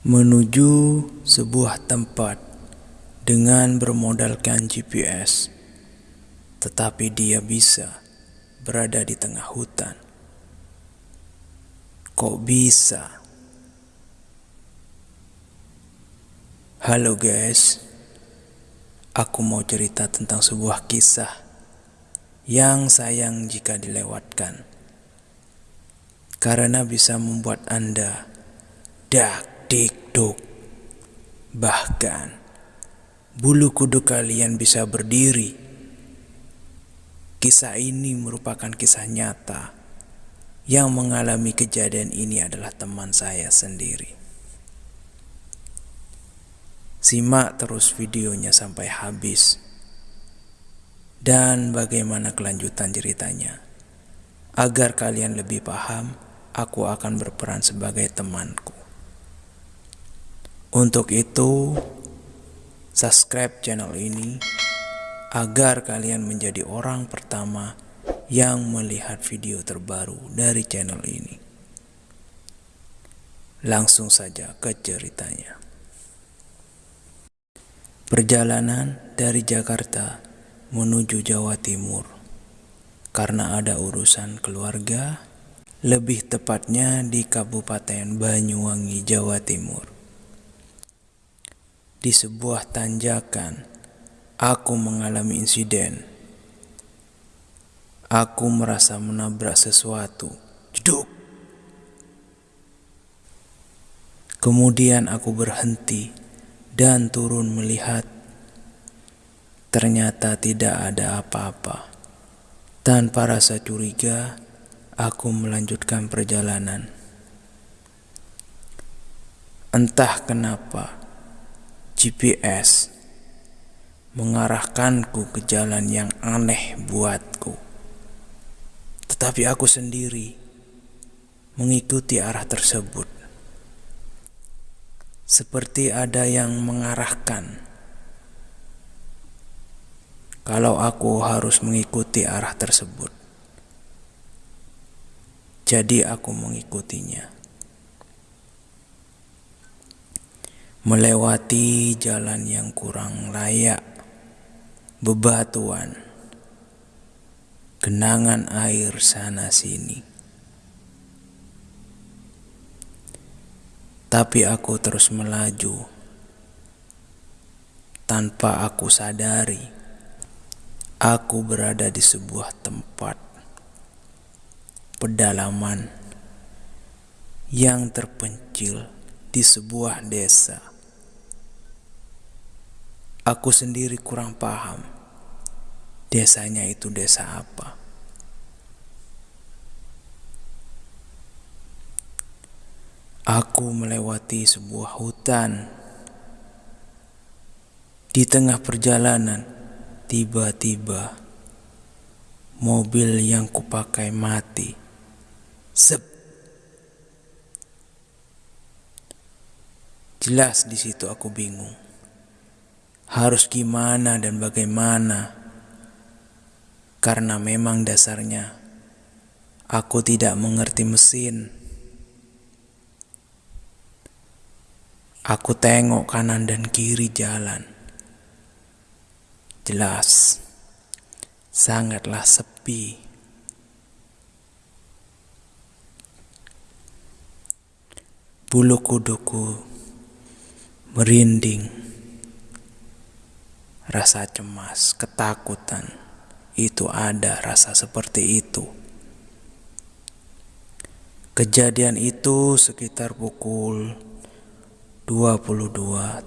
menuju sebuah tempat dengan bermodalkan GPS, tetapi dia bisa berada di tengah hutan. Kok bisa? Halo guys, aku mau cerita tentang sebuah kisah yang sayang jika dilewatkan, karena bisa membuat Anda dak dik duk, bahkan bulu kuduk kalian bisa berdiri. Kisah ini merupakan kisah nyata. Yang mengalami kejadian ini adalah teman saya sendiri. Simak terus videonya sampai habis. Dan bagaimana kelanjutan ceritanya. Agar kalian lebih paham, aku akan berperan sebagai temanku. Untuk itu, subscribe channel ini agar kalian menjadi orang pertama yang melihat video terbaru dari channel ini. Langsung saja ke ceritanya. Perjalanan dari Jakarta menuju Jawa Timur karena ada urusan keluarga, lebih tepatnya di Kabupaten Banyuwangi, Jawa Timur. Di sebuah tanjakan, aku mengalami insiden. Aku merasa menabrak sesuatu. Jeduk. Kemudian aku berhenti dan turun melihat. Ternyata tidak ada apa-apa. Tanpa rasa curiga, aku melanjutkan perjalanan. Entah kenapa, GPS mengarahkanku ke jalan yang aneh buatku. Tetapi aku sendiri mengikuti arah tersebut seperti ada yang mengarahkan. Kalau aku harus mengikuti arah tersebut, jadi aku mengikutinya. Melewati jalan yang kurang layak, bebatuan, genangan air sana-sini. Tapi aku terus melaju tanpa aku sadari. Aku berada di sebuah tempat pedalaman yang terpencil di sebuah desa. Aku sendiri kurang paham desanya itu desa apa. Aku melewati sebuah hutan. Di tengah perjalanan, tiba-tiba mobil yang kupakai mati. Sep. Jelas di situ aku bingung. Harus gimana dan bagaimana? Karena memang dasarnya aku tidak mengerti mesin. Aku tengok kanan dan kiri jalan. Jelas, sangatlah sepi. Bulu kuduku merinding. Rasa cemas, ketakutan, itu ada rasa seperti itu. Kejadian itu sekitar pukul 22.30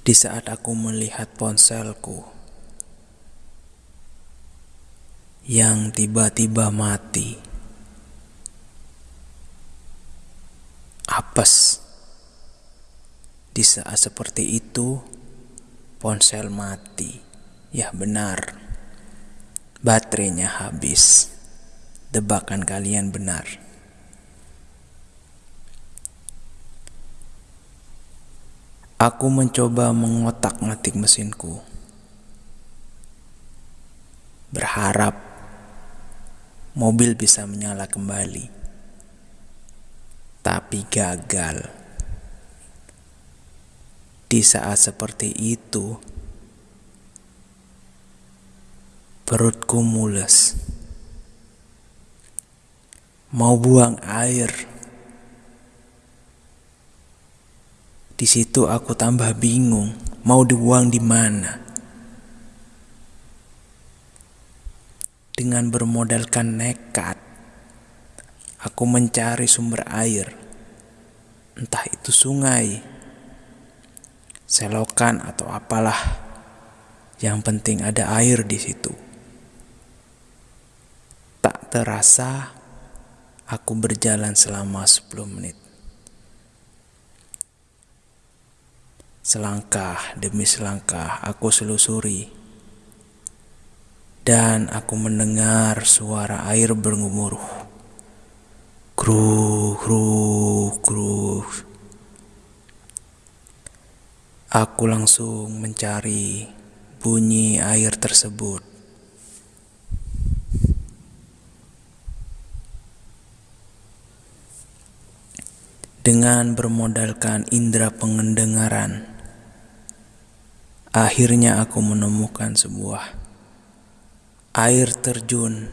Di saat aku melihat ponselku yang tiba-tiba mati, apes. Di saat seperti itu, ponsel mati. Ya benar baterainya habis. Debakan kalian benar. Aku mencoba mengotak-ngatik mesinku. berharap mobil bisa menyala kembali, tapi gagal. Di saat seperti itu, perutku mules, mau buang air. Di situ aku tambah bingung, mau dibuang di mana. Dengan bermodalkan nekat, aku mencari sumber air, entah itu sungai, selokan, atau apalah. Yang penting ada air di situ. Tak terasa, aku berjalan selama 10 menit. Selangkah demi selangkah aku selusuri dan aku mendengar suara air bergemuruh. Kruh, kruh, kruh. Aku langsung mencari bunyi air tersebut. Dengan bermodalkan indera pengendengaran, akhirnya aku menemukan sebuah air terjun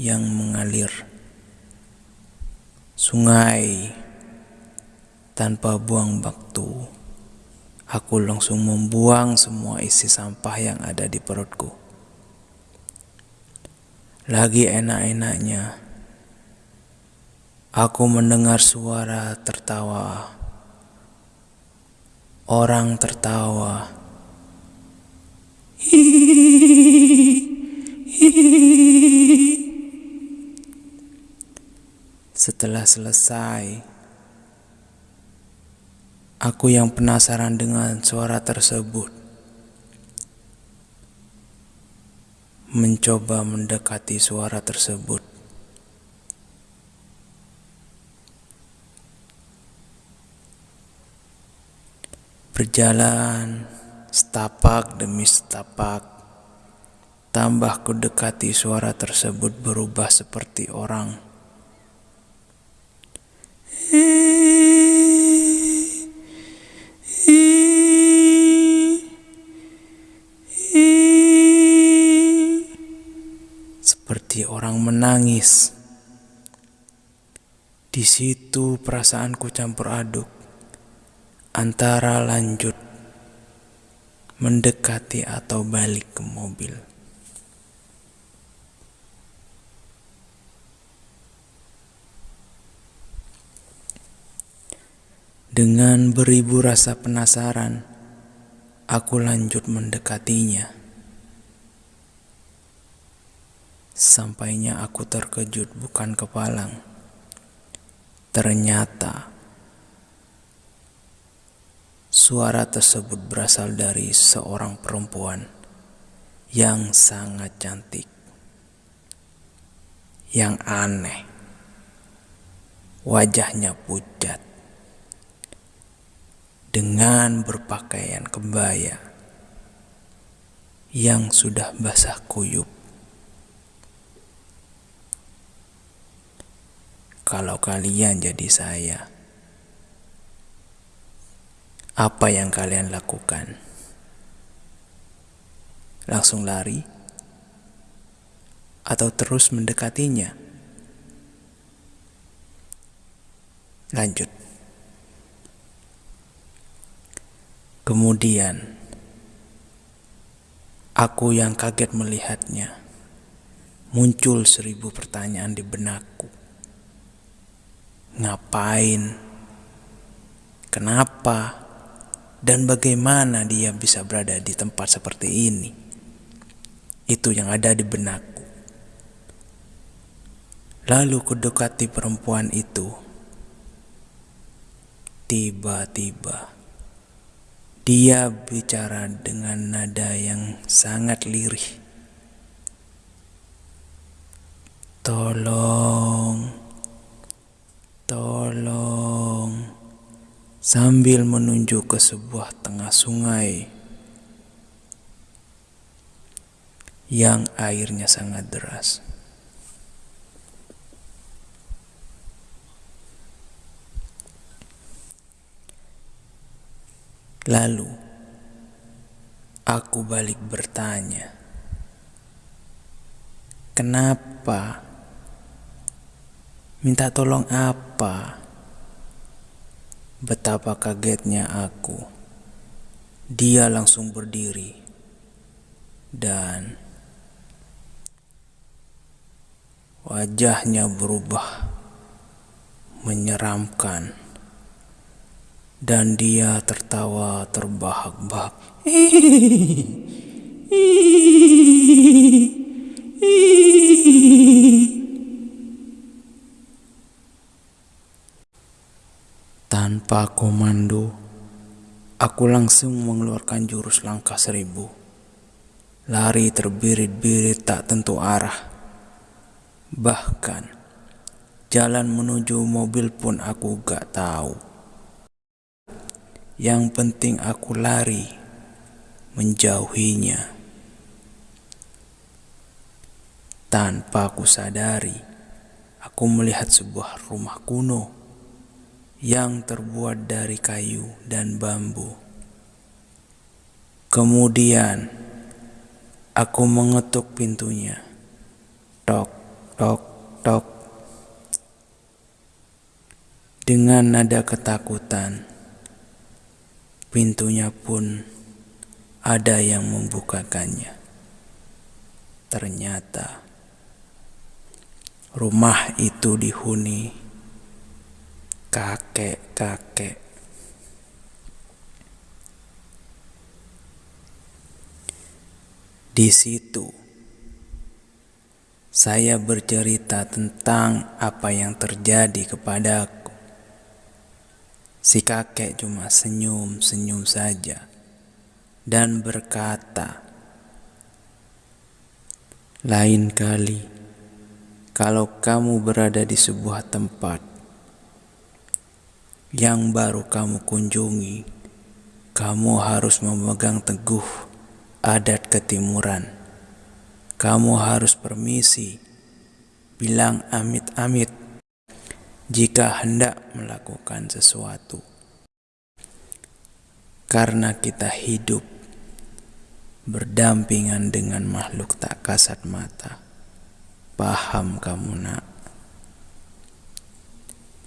yang mengalir, sungai tanpa buang waktu. Aku langsung membuang semua isi sampah yang ada di perutku. Lagi enak-enaknya, aku mendengar suara tertawa. Orang tertawa. Hihihi. Setelah selesai, aku yang penasaran dengan suara tersebut mencoba mendekati suara tersebut. Berjalan setapak demi setapak Tambah ku dekati suara tersebut berubah seperti orang. Menangis. Di situ perasaanku campur aduk antara lanjut mendekati atau balik ke mobil. Dengan beribu rasa penasaran, aku lanjut mendekatinya. Sampainya aku terkejut bukan kepalang. Ternyata suara tersebut berasal dari seorang perempuan yang sangat cantik. Yang aneh, wajahnya pucat dengan berpakaian kebaya yang sudah basah kuyup. Kalau kalian jadi saya, apa yang kalian lakukan? Langsung lari atau terus mendekatinya? Lanjut. Kemudian, aku yang kaget melihatnya, muncul seribu pertanyaan di benakku. Ngapain? Kenapa? Dan bagaimana dia bisa berada di tempat seperti ini? Itu yang ada di benakku. Lalu kudekati perempuan itu. Tiba-tiba dia bicara dengan nada yang sangat lirih. Tolong, tolong, sambil menunjuk ke sebuah tengah sungai yang airnya sangat deras. Lalu aku balik bertanya, "Kenapa? Minta tolong apa?" Betapa kagetnya aku. Dia langsung berdiri dan wajahnya berubah menyeramkan dan dia tertawa terbahak-bahak. Tanpa komando, aku langsung mengeluarkan jurus langkah seribu. Lari terbirit-birit tak tentu arah. Bahkan, jalan menuju mobil pun aku gak tahu. Yang penting aku lari menjauhinya. Tanpa aku sadari, aku melihat sebuah rumah kuno yang terbuat dari kayu dan bambu. Kemudian aku mengetuk pintunya. Tok, tok, tok. Dengan nada ketakutan, Pintunya pun ada yang membukakannya. Ternyata rumah itu dihuni kakek-kakek. Di situ saya bercerita tentang apa yang terjadi kepadaku. Si kakek cuma senyum-senyum saja dan berkata, "Lain kali, kalau kamu berada di sebuah tempat yang baru kamu kunjungi, kamu harus memegang teguh adat ketimuran. Kamu harus permisi, bilang amit-amit." jika hendak melakukan sesuatu, karena kita hidup berdampingan dengan makhluk tak kasat mata. Paham kamu, Nak?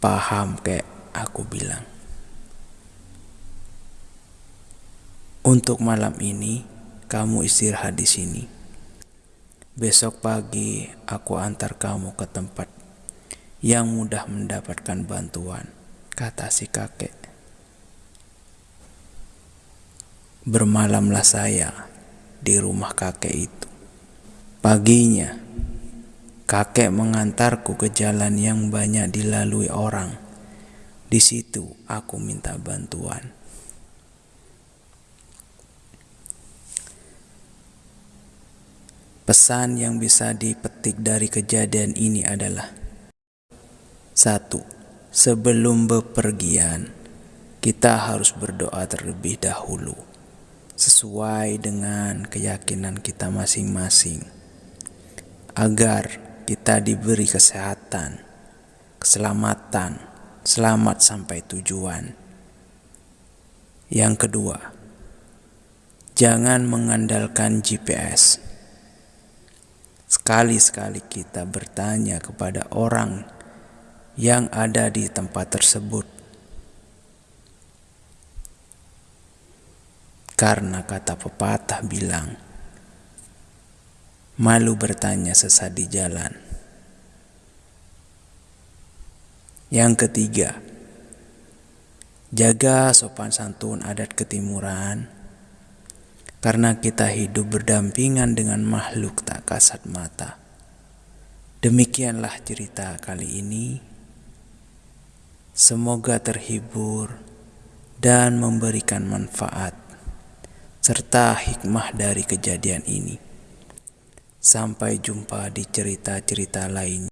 Paham, kayak aku bilang. Untuk malam ini, kamu istirahat di sini. Besok pagi, aku antar kamu ke tempat yang mudah mendapatkan bantuan, kata si kakek. Bermalamlah saya di rumah kakek itu. Paginya, kakek mengantarku ke jalan yang banyak dilalui orang. Di situ aku minta bantuan. Pesan yang bisa dipetik dari kejadian ini adalah satu, sebelum bepergian, kita harus berdoa terlebih dahulu, sesuai dengan keyakinan kita masing-masing, agar kita diberi kesehatan, keselamatan, selamat sampai tujuan. Yang kedua, jangan mengandalkan GPS. Sekali-sekali kita bertanya kepada orang yang ada di tempat tersebut. Karena kata pepatah bilang, malu bertanya sesat di jalan. Yang ketiga, jaga sopan santun adat ketimuran, karena kita hidup berdampingan dengan makhluk tak kasat mata. Demikianlah cerita kali ini. Semoga terhibur dan memberikan manfaat serta hikmah dari kejadian ini. Sampai jumpa di cerita-cerita lain.